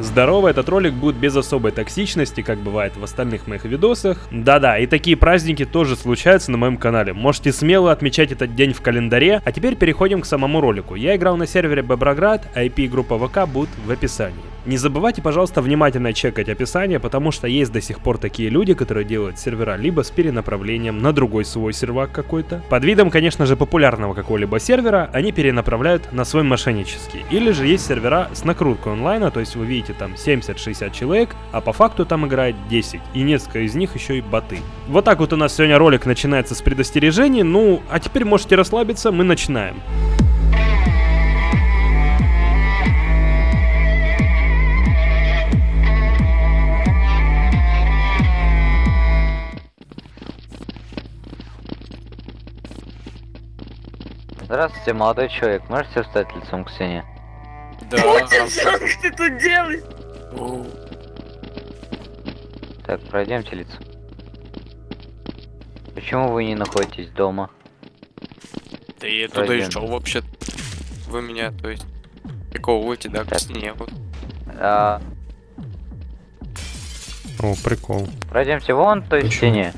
Здорово, этот ролик будет без особой токсичности, как бывает в остальных моих видосах. Да-да, и такие праздники тоже случаются на моем канале. Можете смело отмечать этот день в календаре. А теперь переходим к самому ролику. Я играл на сервере Боброград, IP и группа ВК будут в описании. Не забывайте, пожалуйста, внимательно чекать описание, потому что есть до сих пор такие люди, которые делают сервера либо с перенаправлением на другой свой сервак какой-то. Под видом, конечно же, популярного какого-либо сервера, они перенаправляют на свой мошеннический. Или же есть сервера с накруткой онлайна, то есть вы видите там 70-60 человек, а по факту там играет 10, и несколько из них еще и боты. Вот так вот у нас сегодня ролик начинается с предостережений, ну, а теперь можете расслабиться, мы начинаем. Здравствуйте, молодой человек. Можете встать лицом к стене? Да. Что ты тут делаешь? Так, пройдемте лицо. Почему вы не находитесь дома? Да я туда и шел вообще. Вы меня, то есть, приковываете, да, к Так. стене. Вот. А, О, прикол. пройдемте вон той Почему? стене.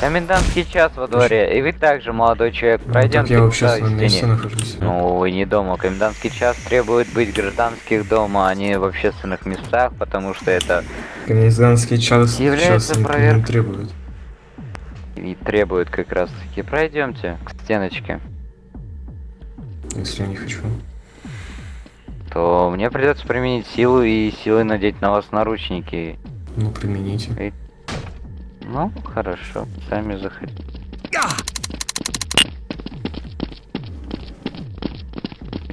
Комендантский час во дворе. И вы также, молодой человек, Ну, пройдемте так я вообще той на месте нахожусь. Ну, вы не дома. Комендантский час требует быть гражданских дома, а не в общественных местах, потому что это Комендантский час Является никто проверка. требует. и требует как раз таки. Пройдемте к стеночке. Если я не хочу. То мне придется применить силу и силой надеть на вас наручники. Ну, примените. Ну, хорошо, сами заходите.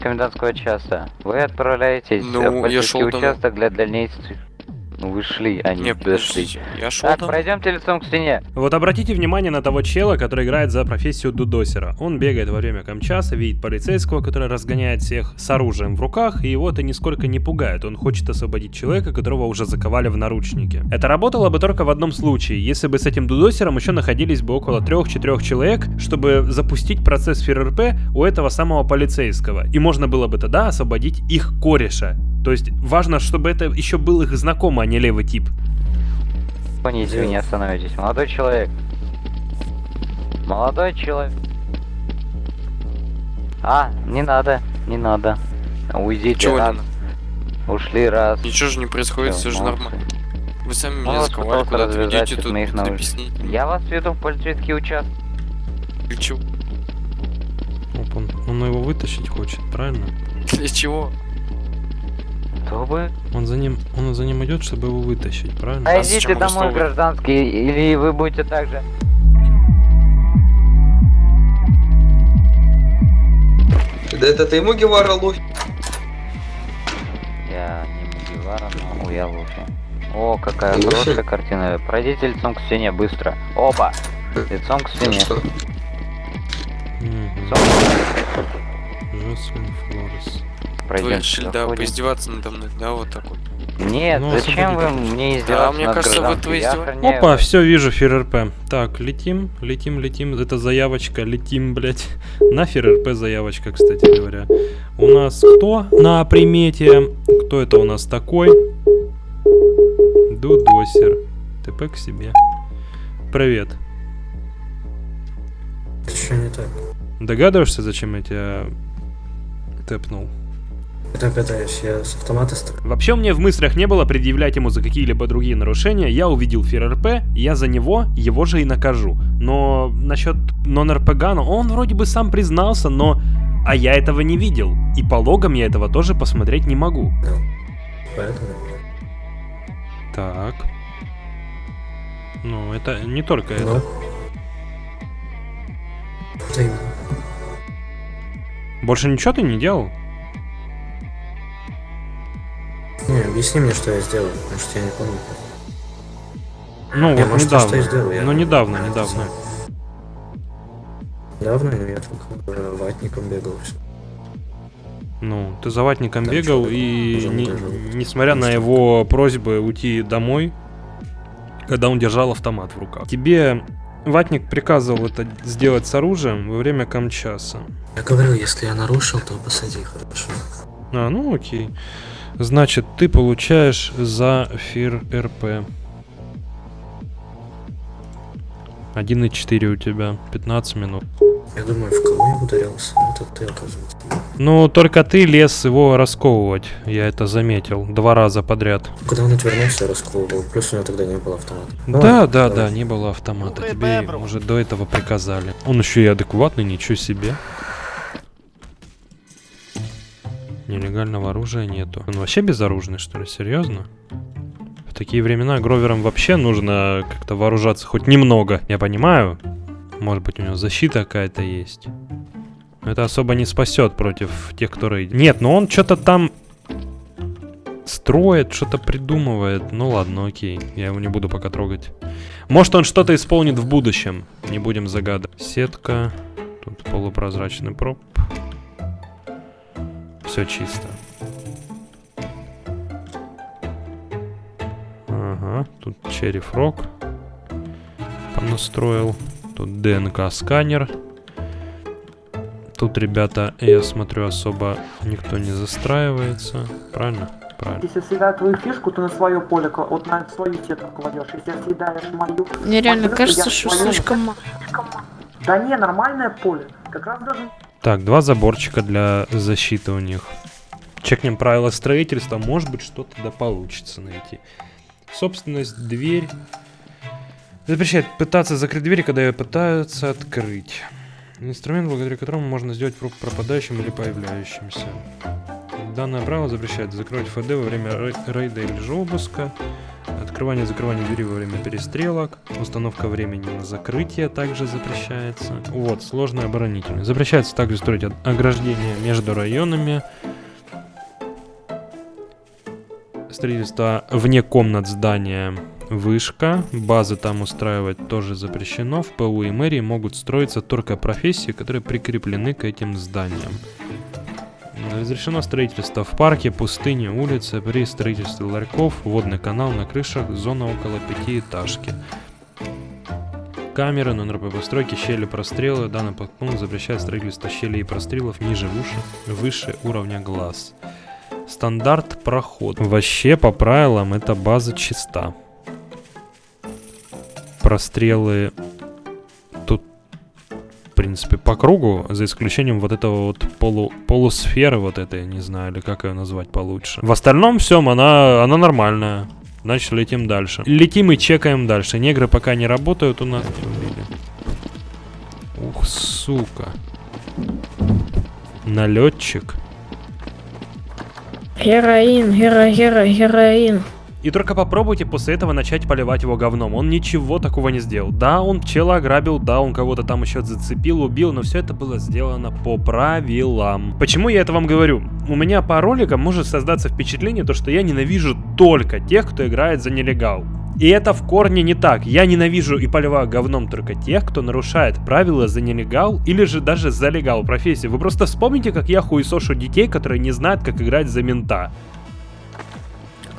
Комендантского часа. Вы отправляетесь Ну, в я шел участок для дальнейших. Ну, вы шли, а не, дошли. я шел Так, там. пройдемте лицом к стене. Вот обратите внимание на того чела, который играет за профессию дудосера. Он бегает во время камчаса, видит полицейского, который разгоняет всех с оружием в руках, и его это нисколько не пугает. Он хочет освободить человека, которого уже заковали в наручники. Это работало бы только в одном случае, если бы с этим дудосером еще находились бы около 3-4 человек, чтобы запустить процесс ФРРП у этого самого полицейского. И можно было бы тогда освободить их кореша. То есть важно, чтобы это еще был их знакомый, а не левый тип. Поните, вы не остановитесь. Молодой человек. Молодой человек. А, не надо, не надо. Уйдите Чего надо? Ушли раз. Ничего же не происходит, Всё, все же нормально. Вы сами меня заковали, пытался куда-то развязать ведете тут, моих тут объяснить. Я вас веду в полицейский участок. Для чего? Оп, он, он его вытащить хочет, правильно? Для чего? Чтобы... Он за ним, он за ним идет, чтобы его вытащить, правильно? А вы домой, гражданский, или вы будете так же. Да это ты ему Гевара ловишь? Я не Мугивара, но я Луфи. О, какая Луфи? хорошая картина. Пройдите лицом к стене, быстро. Оба! Лицом к стене. Лицом Жослин Флорес. Вы пройдемте. решили, да, заходим. поиздеваться надо мной, да, вот так вот. Нет, Ну, зачем вы мне издеваться мне над кажется, вы издеваетесь. охраняю Опа, все, вижу ФРРП. Так, летим, летим, летим. Это заявочка, летим, блять. На ФРРП заявочка, кстати говоря. У нас кто на примете? Кто это у нас такой? Дудосер. ТП к себе. Привет. Что не так? Догадываешься, зачем я тебя тэпнул? Это пытаюсь, я с автомата. Вообще меня в мыслях не было предъявлять ему за какие-либо другие нарушения. Я увидел ФРРП, я за него его же и накажу. Но насчет нон-РПГ, ну, он вроде бы сам признался, но... А я этого не видел. И по логам я этого тоже посмотреть не могу. Поэтому. Так. Ну, это не только Ну. это. Больше ничего ты не делал? Не, объясни мне, что я сделал, потому что я не помню. Ну, Не, вот может, я недавно. что и сделал, я- Ну, недавно, я недавно. знаю. Давно ну, я только ватником бегал. всё. Ну, ты за ватником Там бегал, и не- несмотря на его просьбы уйти домой, когда он держал автомат в руках. Тебе ватник приказывал это сделать с оружием во время камчаса. Я говорил, если я нарушил, то посади, хорошо. А, ну окей. Значит, ты получаешь за фир РП. 1,4 у тебя, 15 минут. Я думаю, в кого я ударился? Это ты, оказывается. Ну, только ты лез его расковывать, я это заметил, два раза подряд. Когда он отвернулся, я расковывал. Плюс у него тогда не было автомата. Да, ладно, да, давай. да, не было автомата, тебе уже до этого приказали. Он еще и адекватный, ничего себе. Нелегального оружия нету. Он вообще безоружный, что ли? Серьезно? В такие времена Гроверам вообще нужно как-то вооружаться хоть немного. Я понимаю. Может быть, у него защита какая-то есть. Но это особо не спасет против тех, кто. Нет, но он что-то там строит, что-то придумывает. Ну ладно, окей. Я его не буду пока трогать. Может, он что-то исполнит в будущем. Не будем загадывать. Сетка. Тут полупрозрачный проб. Все чисто. Ага, тут Черри Фрог понастроил. Тут ДНК-сканер. Тут, ребята, я смотрю, особо никто не застраивается. Правильно? Правильно. Если съедаю твою фишку, ты на свое поле, вот на свою сетку кладешь. Если съедаешь мою... Мне реально то кажется, что слишком мало. Да не, нормальное поле. Как раз даже... Так, два заборчика для защиты у них. Чекнем правила строительства, может быть что-то да получится найти. Собственность, дверь. Запрещает пытаться закрыть дверь, когда ее пытаются открыть. Инструмент, благодаря которому можно сделать пропадающим или появляющимся. Данное правило запрещает закрывать ФД во время рей- рейда или же обыска. Открывание и закрывание двери во время перестрелок. Установка времени на закрытие также запрещается. Вот, сложная оборонительность. Запрещается также строить ограждения между районами. Строительство вне комнат здания вышка. Базы там устраивать тоже запрещено. В ПУ и мэрии могут строиться только профессии, которые прикреплены к этим зданиям. Разрешено строительство в парке, пустыне, улице, при строительстве ларьков, водный канал на крышах, зона около пятиэтажки. Камеры, номер по постройке, щели, прострелы. Данный подпункт запрещает строительство щелей и прострелов ниже выше, выше уровня глаз. Стандарт проход. Вообще, по правилам, эта база чиста. Прострелы принципе, по кругу, за исключением вот этого вот полу, полусферы вот этой, не знаю, или как ее назвать получше. В остальном всем она, она нормальная. Значит, летим дальше. Летим и чекаем дальше. Негры пока не работают у нас. Ух, сука. Налетчик. Героин, геро, геро, героин. И только попробуйте после этого начать поливать его говном. Он ничего такого не сделал. Да, он чела ограбил, да, он кого-то там еще зацепил, убил, но все это было сделано по правилам. Почему я это вам говорю? У меня по роликам может создаться впечатление, то, что я ненавижу только тех, кто играет за нелегал. И это в корне не так. Я ненавижу и поливаю говном только тех, кто нарушает правила за нелегал или же даже за легал профессии. Вы просто вспомните, как я хуесошу детей, которые не знают, как играть за мента.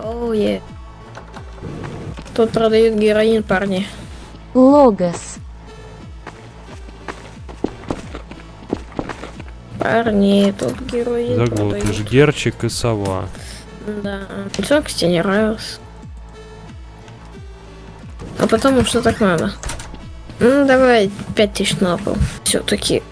Оу, е. Тут продают героин, парни. Логос. Парни, тут героин продают. Герчик и сова. Да. Все, кстати, не нравилось. А потому что так надо. Ну, давай пять тысяч на пол. Все-таки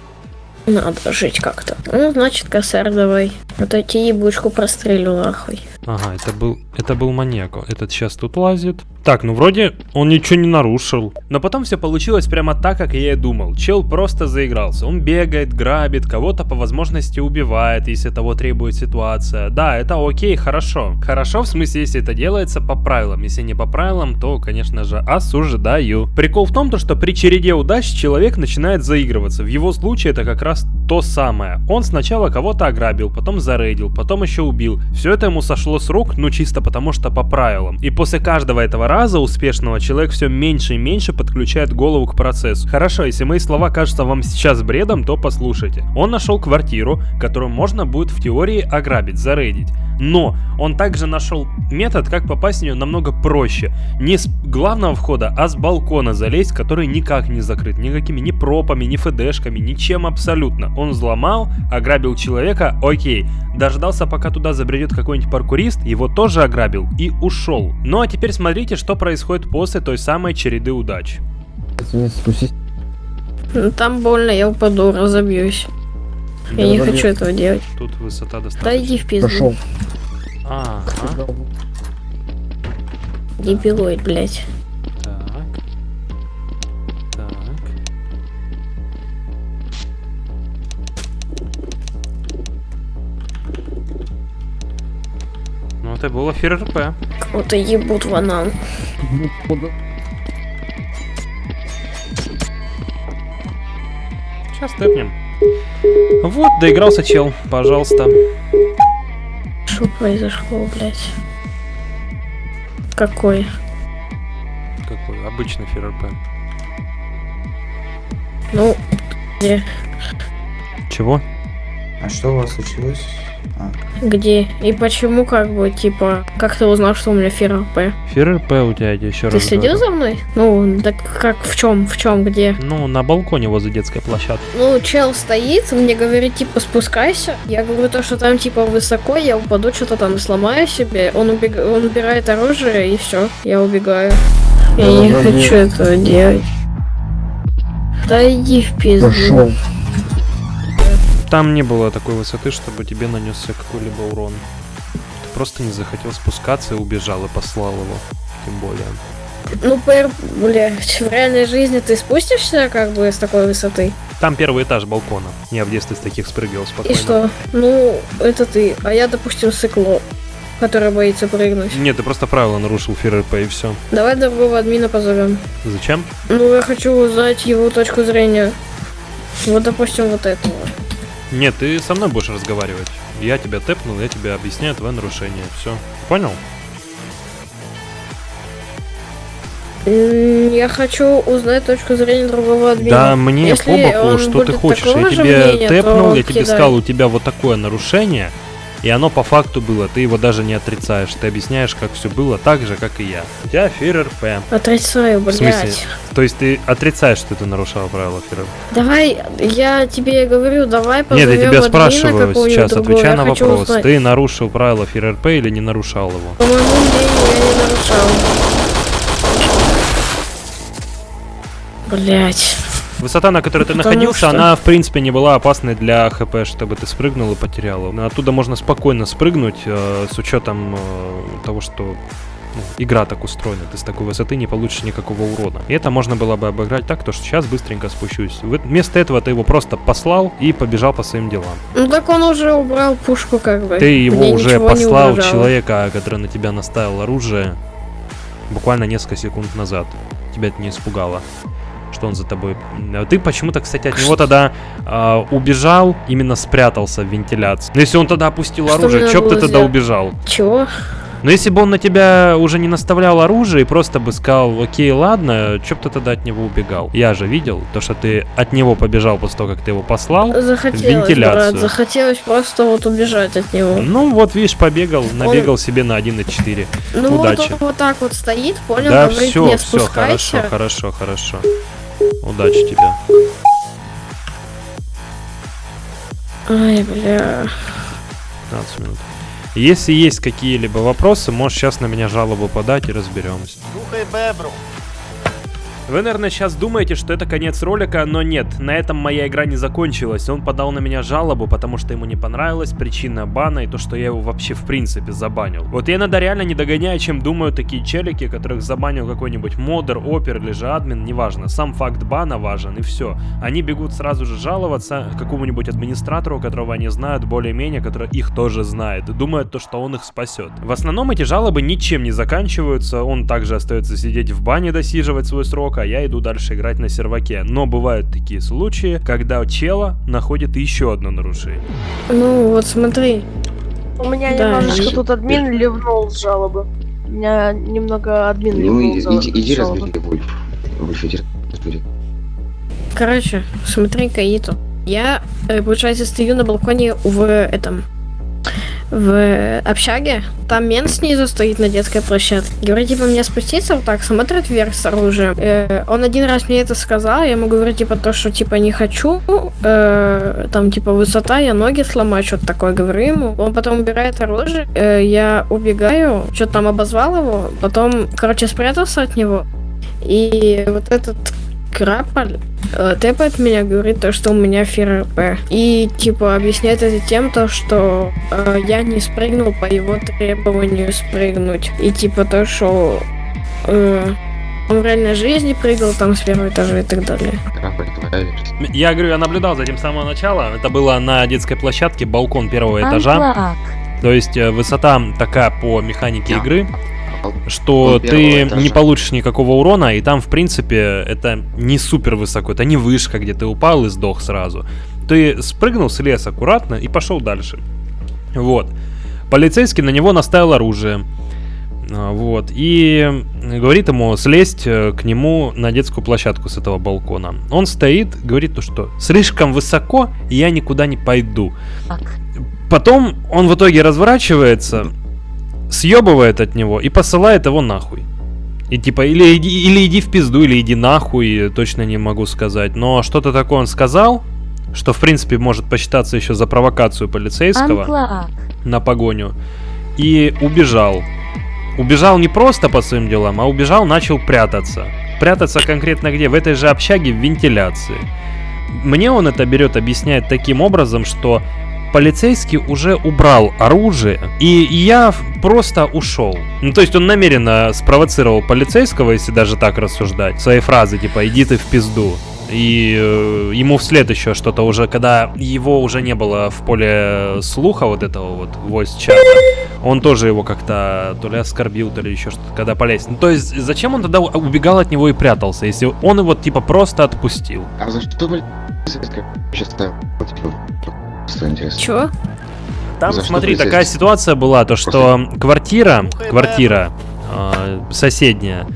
надо жить как-то. Ну, значит, косарь давай. Я тебе ебучку прострелю нахуй. Ага, это был, это был маньяк. Этот сейчас тут лазит. Так, ну вроде он ничего не нарушил. Но потом все получилось прямо так, как я и думал. Чел просто заигрался. Он бегает, грабит, кого-то по возможности убивает, если того требует ситуация. Да, это окей, хорошо. Хорошо, в смысле, если это делается по правилам. Если не по правилам, то, конечно же, осуждаю. Прикол в том, то, что при череде удач человек начинает заигрываться. В его случае это как раз то самое. Он сначала кого-то ограбил, потом зарейдил, потом еще убил. Все это ему сошло с рук, ну чисто потому что по правилам. И после каждого этого раза успешного человек все меньше и меньше подключает голову к процессу. Хорошо, если мои слова кажутся вам сейчас бредом, то послушайте. Он нашел квартиру, которую можно будет в теории ограбить, зарейдить. Но он также нашел метод, как попасть в нее намного проще. Не с главного входа, а с балкона залезть, который никак не закрыт. Никакими ни пропами, ни фдшками, ничем абсолютно. Он взломал, ограбил человека, окей. Дождался, пока туда забредет какой-нибудь паркурист его тоже ограбил и ушел. Ну а теперь смотрите, что происходит после той самой череды удач. Ну, Там больно, я упаду, разобьюсь. Я не хочу этого делать. Тут высота Да достаточно. иди в пизду. Ага. Дебилоид, блядь. Это было ФРП. Кого-то ебут в анал. Сейчас тэпнем. Вот, доигрался чел. Пожалуйста. Что произошло, блядь? Какой? Какой обычный ФРП. Ну, где? Чего? А что у вас случилось? А, Где? И почему, как бы, типа, как ты узнал, что у меня ФРП? ФРП у тебя, я еще Ты раз следил говорю. за мной? Ну, так как, в чем, в чем, где? Ну, на балконе возле детской площадки. Ну, чел стоит, мне говорит, типа, спускайся. Я говорю то, что там, типа, высоко, я упаду, что-то там сломаю себе. Он, убег... он убирает оружие, и все, я убегаю. Я не хочу этого делать. Да иди в пизду. Там не было такой высоты, чтобы тебе нанесся какой-либо урон. Ты просто не захотел спускаться и убежал и послал его. Тем более. Ну, пэр, блядь, в реальной жизни ты спустишься, как бы, с такой высоты? Там первый этаж балкона. Я в детстве с таких спрыгивал И спокойно. что? Ну, это ты. А я, допустим, сыкло, которое боится прыгнуть. Нет, ты просто правила нарушил ФРП и все. Давай другого админа позовем. Зачем? Ну, я хочу узнать его точку зрения. Вот, допустим, вот этого. Нет, ты со мной будешь разговаривать. Я тебя тэпнул, я тебе объясняю твое нарушение. Все. Понял? Я хочу узнать точку зрения другого админа. Да мне Если по боку, что ты хочешь. Я тебе мнения, тэпнул, я тебе сказал, у тебя вот такое нарушение, и оно по факту было. Ты его даже не отрицаешь. Ты объясняешь, как все было так же, как и я. У тебя ФРП. Отрицаю, В смысле? блядь. То есть ты отрицаешь, что ты нарушал правила ФРП? Давай, я тебе говорю, давай Нет, позовем я тебя спрашиваю сейчас, другого. отвечай Я на вопрос. узнать. Ты нарушил правила ФРП или не нарушал его? По моему мнению, я не нарушал. Блять. Высота, на которой ты Потому находился, что- она в принципе не была опасной для ХП, чтобы ты спрыгнул и потерял. Оттуда можно спокойно спрыгнуть, э, с учетом э, того, что ну, игра так устроена. Ты с такой высоты не получишь никакого урона. И это можно было бы обыграть так, то что сейчас быстренько спущусь. Вместо этого ты его просто послал и побежал по своим делам. Ну так он уже убрал пушку, как бы. Ты его Мне уже послал человека, который на тебя наставил оружие буквально несколько секунд назад. Тебя это не испугало. Что он за тобой. А Ты почему-то, кстати, от него тогда а, убежал, именно спрятался в вентиляции. Но если он тогда опустил Что оружие, чё б ты тогда убежал? Чего? Но если бы он на тебя уже не наставлял оружие и просто бы сказал, окей, ладно, чё б ты тогда от него убегал? Я же видел, то, что ты от него побежал после того, как ты его послал. Захотелось, вентиляцию. брат, захотелось просто вот убежать от него. Ну вот, видишь, побегал, набегал себе на 1.4. Ну удачи. вот он вот так вот стоит, понял, Да, говорит, все, не все, хорошо, хорошо, хорошо. Удачи тебе. Ай, бля. 15 минут. Если есть какие-либо вопросы, можешь сейчас на меня жалобу подать и разберемся. Вы, наверное, сейчас думаете, что это конец ролика, но нет, на этом моя игра не закончилась. Он подал на меня жалобу, потому что ему не понравилась причина бана и то, что я его вообще в принципе забанил. Вот я иногда реально не догоняю, чем думают такие челики, которых забанил какой-нибудь модер, опер или же админ, неважно. Сам факт бана важен и все. Они бегут сразу же жаловаться какому-нибудь администратору, которого они знают более-менее, который их тоже знает, думают то, что он их спасет. В основном эти жалобы ничем не заканчиваются, он также остается сидеть в бане, досиживать свой срок, а я иду дальше играть на серваке. Но бывают такие случаи, когда чела находит еще одно нарушение. Ну вот смотри. У меня Да, немножечко и- тут админ ливнул с жалобы. У меня немного админ Ну, ливнул иди, за- иди, иди разбери, иди разбери. Короче, смотри, Каиту. Я, э, получается, стою на балконе в этом... в общаге. Там мент снизу стоит на детской площадке. Говорит, типа, мне спуститься вот так, смотрит вверх с оружием. Э, он один раз мне это сказал, я ему говорю, типа, то, что, типа, не хочу. Э, там, типа, высота, я ноги сломаю, что-то такое говорю ему. Он потом убирает оружие, э, я убегаю, что-то там обозвал его, потом, короче, спрятался от него. И вот этот Краполь э, тэпает меня, говорит то, что у меня ФРП. И типа объясняет это тем, то, что э, я не спрыгнул по его требованию спрыгнуть. И типа то, что э, он в реальной жизни прыгал там с первого этажа и так далее. Я говорю, я наблюдал за этим с самого начала. Это было на детской площадке, балкон первого этажа. То есть э, высота такая по механике игры, что ты этажа. не получишь никакого урона, и там, в принципе, это не супер высоко, это не вышка, где ты упал и сдох сразу. Ты спрыгнул с леса аккуратно и пошел дальше. Вот. Полицейский на него наставил оружие. А, Вот. И говорит ему слезть э, к нему на детскую площадку с этого балкона. Он стоит, говорит то, что слишком высоко, и я никуда не пойду. Потом он в итоге разворачивается, съебывает от него и посылает его нахуй. И типа, или иди, или иди в пизду, или иди нахуй, точно не могу сказать. Но что-то такое он сказал, что в принципе может посчитаться еще за провокацию полицейского на погоню. И убежал. Убежал не просто по своим делам, а убежал, начал прятаться. Прятаться конкретно где? В этой же общаге в вентиляции. Мне он это берет, объясняет таким образом, что полицейский уже убрал оружие, и я просто ушел. Ну, то есть он намеренно спровоцировал полицейского, если даже так рассуждать, своей фразы типа «иди ты в пизду». И э, ему вслед еще что-то уже, когда его уже не было в поле слуха вот этого вот voice чата, он тоже его как-то то ли оскорбил, то ли еще что-то, когда полез. Ну, то есть зачем он тогда убегал от него и прятался, если он его типа просто отпустил? А за что полицейская сейчас Просто интересно. Чё? Там, За что смотри, такая полицейский? ситуация была, то что квартира, квартира э, соседняя,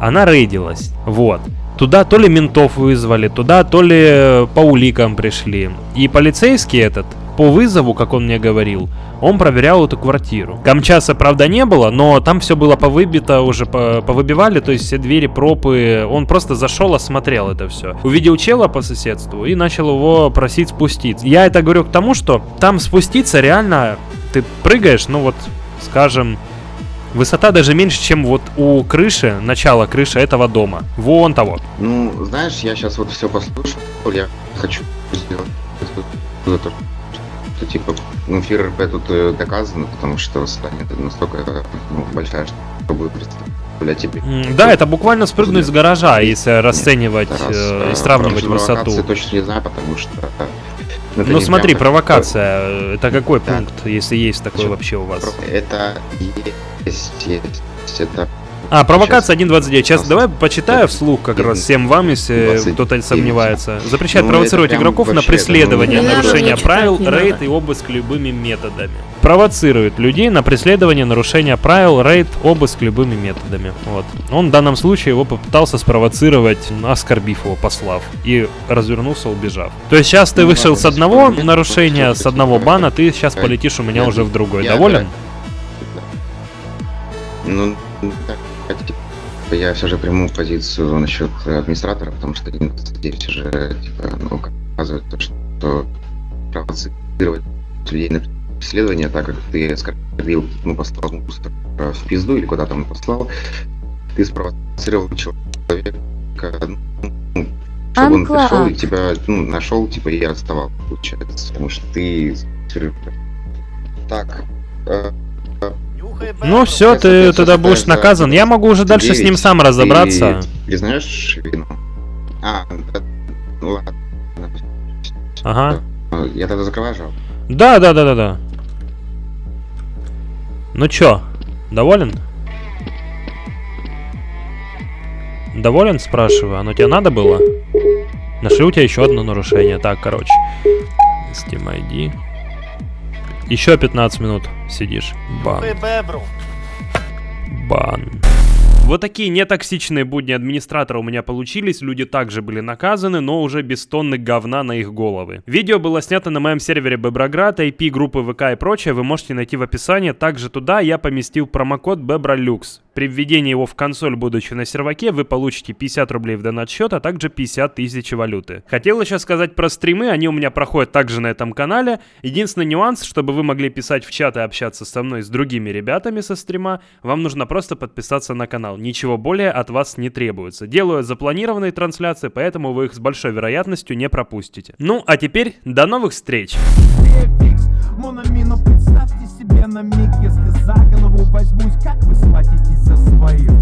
она рейдилась, вот. Туда то ли ментов вызвали, туда то ли по уликам пришли. И полицейский этот, по вызову, как он мне говорил, он проверял эту квартиру. Камчаса, правда, не было, но там все было повыбито, уже по- повыбивали, то есть все двери, пропы. Он просто зашел, осмотрел это все. Увидел чела по соседству и начал его просить спуститься. Я это говорю к тому, что там спуститься реально, ты прыгаешь, ну вот, скажем, высота даже меньше, чем вот у крыши, начала крыши этого дома. Вон того. Ну, знаешь, я сейчас вот все послушал, я хочу сделать что типа, ну, ФРП тут э, доказано, потому что станет настолько э, ну, большая, что будет представлять тебе. Да, это буквально спрыгнуть с гаража, если расценивать раз, э, э, и сравнивать про провокации высоту. точно не знаю, потому что... э, это Ну смотри, провокация, э, это какой Да. пункт, если есть такой Чё? вообще у вас? Это есть, есть, это... А, провокация 1.29. Сейчас давай почитаю вслух как раз всем вам, если 29. кто-то сомневается. Запрещает Ну, провоцировать игроков на преследование, ну, нарушение правил, рейд и обыск любыми методами. Провоцирует людей на преследование, нарушение правил, рейд, обыск любыми методами. Вот. Он в данном случае его попытался спровоцировать, оскорбив его, послав. И развернулся, убежав. То есть сейчас ты Ну, вышел с одного нарушения, с одного бана, ты сейчас полетишь у меня уже в другой. Доволен? Ну, так, я все же приму позицию насчет администратора, потому что 1.29 уже типа, ну, показывает то, что провоцировать людей на преследование, так как ты оскорбил, ну, послал мусор в пизду или куда там послал, ты спровоцировал человека, ну, чтобы он Анклав. пришел и тебя, ну, нашел, типа, и арестовал, получается, потому что ты... Так, э, Ну все, Если ты тогда будешь наказан. Я могу уже дальше с ним 29, сам разобраться. Ты признаешь вину? А, да, ну ладно. Ага. Э, Я тогда закрываю жалобу. Да, да, да, да, да. Ну чё, доволен? Доволен, спрашиваю? Оно тебе надо было? Нашли у тебя еще одно нарушение. Так, короче. Steam ID. Еще 15 минут сидишь. Бан. Бан. Вот такие нетоксичные будни администратора у меня получились, люди также были наказаны, но уже без тонны говна на их головы. Видео было снято на моем сервере Беброград, IP группы ВК и прочее вы можете найти в описании. Также туда я поместил промокод BebraLux. При введении его в консоль, будучи на серваке, вы получите 50 рублей в донат счет, а также 50 тысяч валюты. Хотел еще сказать про стримы, они у меня проходят также на этом канале. Единственный нюанс, чтобы вы могли писать в чат и общаться со мной, с другими ребятами со стрима, вам нужно просто подписаться на канал. Ничего более от вас не требуется. Делаю запланированные трансляции, поэтому вы их с большой вероятностью не пропустите. Ну, а теперь до новых встреч! Мономину, представьте себе на миг, за голову возьмусь, как вы схватитесь за свою